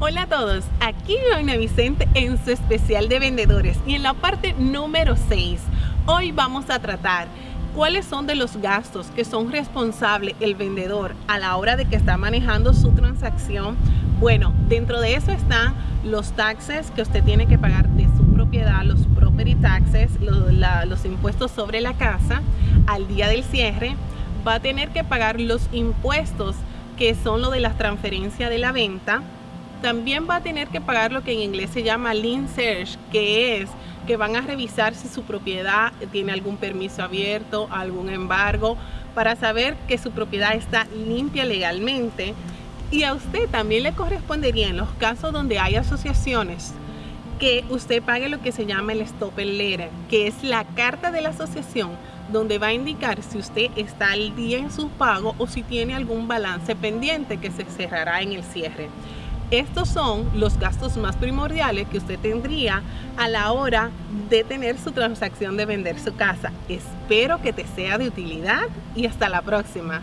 Hola a todos, aquí Doña Vicente en su especial de vendedores y en la parte número 6 hoy vamos a tratar cuáles son de los gastos que son responsables el vendedor a la hora de que está manejando su transacción. Bueno, dentro de eso están los taxes que usted tiene que pagar de su propiedad, los property taxes, los, los impuestos sobre la casa. Al día del cierre, va a tener que pagar los impuestos que son lo de las transferencias de la venta, también va a tener que pagar lo que en inglés se llama lien search, que es que van a revisar si su propiedad tiene algún permiso abierto, algún embargo, para saber que su propiedad está limpia legalmente. Y a usted también le correspondería en los casos donde hay asociaciones que usted pague lo que se llama el stop letter, que es la carta de la asociación donde va a indicar si usted está al día en su pago o si tiene algún balance pendiente que se cerrará en el cierre. Estos son los gastos más primordiales que usted tendría a la hora de tener su transacción de vender su casa. Espero que te sea de utilidad y hasta la próxima.